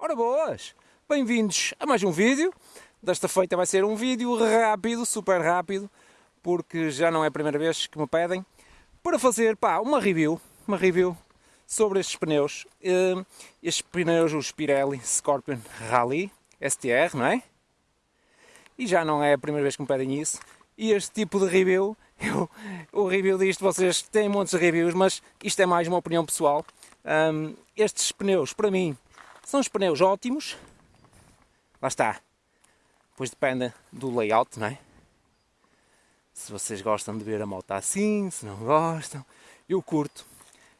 Ora boas, bem-vindos a mais um vídeo. Desta feita vai ser um vídeo rápido, super rápido, porque já não é a primeira vez que me pedem, para fazer pá, uma review, uma review sobre estes pneus. Uh, estes pneus, os Pirelli Scorpion Rally STR, não é? E já não é a primeira vez que me pedem isso. E este tipo de review, eu, o review disto, vocês têm montes de reviews, mas isto é mais uma opinião pessoal. Um, estes pneus, para mim, são os pneus ótimos. Lá está. Depois depende do layout, não é? Se vocês gostam de ver a moto assim, se não gostam. Eu curto.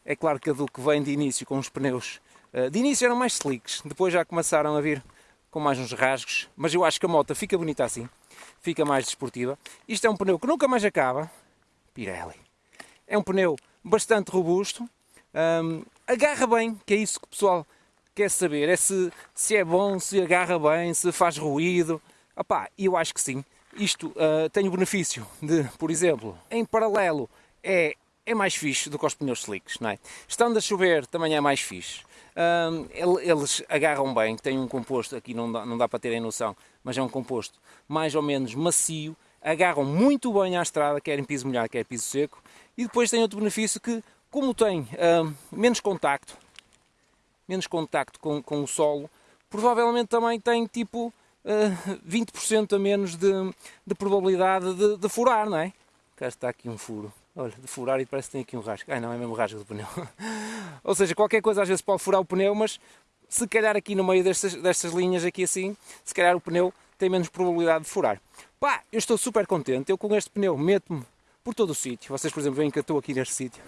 É claro que a Duke vem de início com os pneus. Eh, de início eram mais slicks, depois já começaram a vir com mais uns rasgos. Mas eu acho que a moto fica bonita assim fica mais desportiva. Isto é um pneu que nunca mais acaba, Pirelli. É um pneu bastante robusto, agarra bem, que é isso que o pessoal quer saber, é se, se é bom, se agarra bem, se faz ruído. Opá, eu acho que sim. Isto uh, tem o benefício de, por exemplo, em paralelo é, é mais fixe do que os pneus slicks, não é? Estando a chover também é mais fixe. Um, eles agarram bem, têm um composto, aqui não dá, não dá para terem noção, mas é um composto mais ou menos macio, agarram muito bem à estrada, quer em piso molhado, quer em piso seco, e depois tem outro benefício que, como tem uh, menos contacto, menos contacto com, com o solo, provavelmente também tem tipo uh, 20% a menos de, de probabilidade de, de, furar, não é? Cá está aqui um furo, olha, de furar e parece que tem aqui um rasgo, ai não, é mesmo rasgo do pneu. Ou seja, qualquer coisa às vezes pode furar o pneu, mas se calhar aqui no meio destas, destas linhas aqui assim, se calhar o pneu tem menos probabilidade de furar. Pá, eu estou super contente, eu com este pneu meto-me por todo o sítio. Vocês, por exemplo, veem que eu estou aqui neste sítio,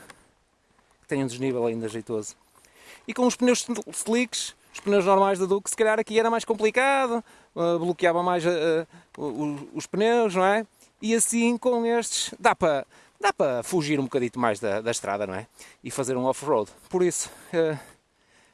que tem um desnível ainda jeitoso. E com os pneus slicks, os pneus normais da Duke, se calhar aqui era mais complicado, uh, bloqueava mais uh, uh, os pneus, não é? E assim com estes dá para dá para fugir um bocadito mais da, da estrada, não é? E fazer um off-road. Por isso, uh,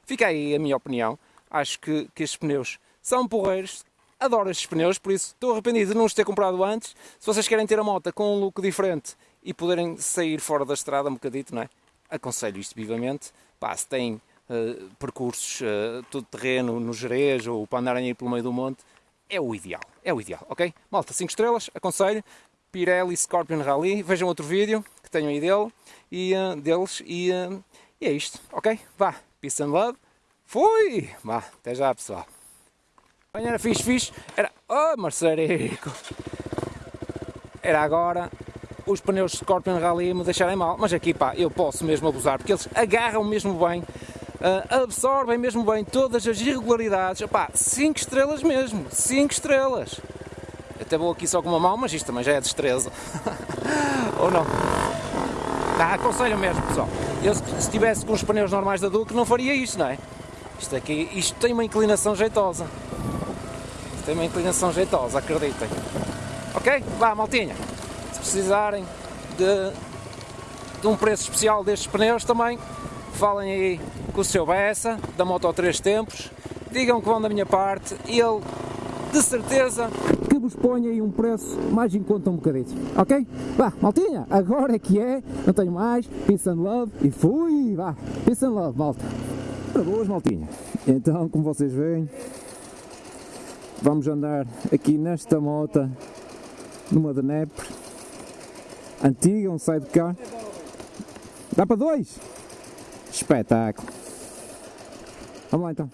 fica aí a minha opinião. Acho que, que estes pneus são porreiros, adoro estes pneus, por isso estou arrependido de não os ter comprado antes. Se vocês querem ter a moto com um look diferente e poderem sair fora da estrada um bocadito, não é? Aconselho isto vivamente. Pá, se tem uh, percursos uh, todo terreno no Jerez ou para andarem aí pelo meio do monte, é o ideal, é o ideal, ok? Malta, 5 estrelas, aconselho. Pirelli Scorpion Rally, vejam outro vídeo que tenho aí dele, e, uh, deles e, uh, e é isto, ok? Vá, peace and love, fui! Vá, até já pessoal. Era fixe, fixe, era... Oh, Marcerico! Era agora os pneus Scorpion Rally me deixarem mal, mas aqui pá, eu posso mesmo abusar, porque eles agarram mesmo bem, uh, absorvem mesmo bem todas as irregularidades, pá, 5 estrelas mesmo, 5 estrelas! Até vou aqui só com uma mão, mas isto também já é destreza. Ou não? Tá, aconselho mesmo, pessoal. Eu se estivesse com os pneus normais da Duke não faria isto, não é? Isto aqui, isto tem uma inclinação jeitosa. Isto tem uma inclinação jeitosa, acreditem. Ok? Vá, maltinha. Se precisarem de, de um preço especial destes pneus também, falem aí com o seu Bessa, da Moto 3 Tempos, digam que vão da minha parte e ele, de certeza, que vos ponha aí um preço mais em conta um bocadinho, ok? Vá, maltinha, agora é que é, não tenho mais, peace and love, e fui, vá, peace and love, malta. Para boas, maltinha. Então, como vocês veem, vamos andar aqui nesta moto, numa de Nepre, antiga, um sidecar. Dá para dois? Espetáculo. Vamos lá então.